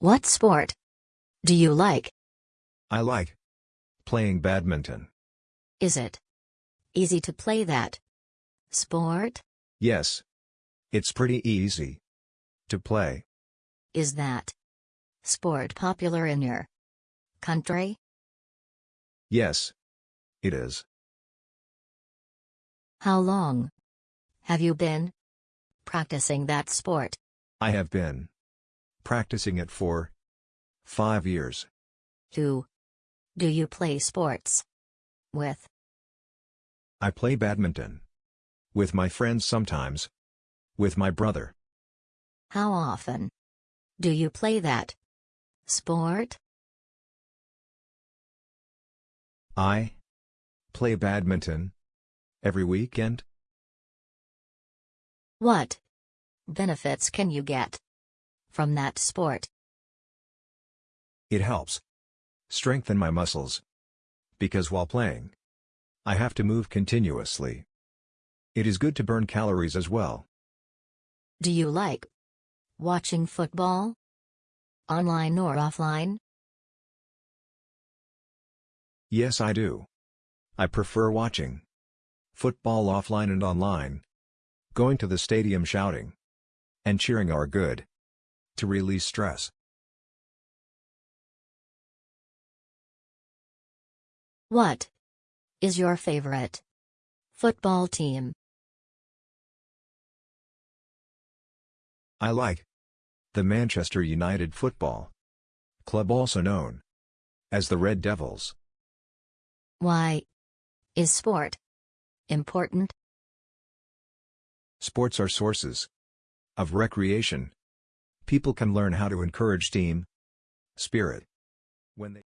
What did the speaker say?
What sport do you like? I like playing badminton. Is it easy to play that sport? Yes. It's pretty easy to play. Is that sport popular in your country? Yes. It is. How long have you been practicing that sport? I have been practicing it for five years. Who do you play sports with? I play badminton. With my friends sometimes. With my brother. How often do you play that sport? I play badminton every weekend. What benefits can you get from that sport? It helps strengthen my muscles. Because while playing, I have to move continuously. It is good to burn calories as well. Do you like watching football? Online or offline? Yes, I do. I prefer watching football offline and online. Going to the stadium shouting and cheering are good to release stress. What is your favorite football team? I like the Manchester United Football Club also known as the Red Devils. Why is sport important? Sports are sources of recreation. People can learn how to encourage team spirit. When they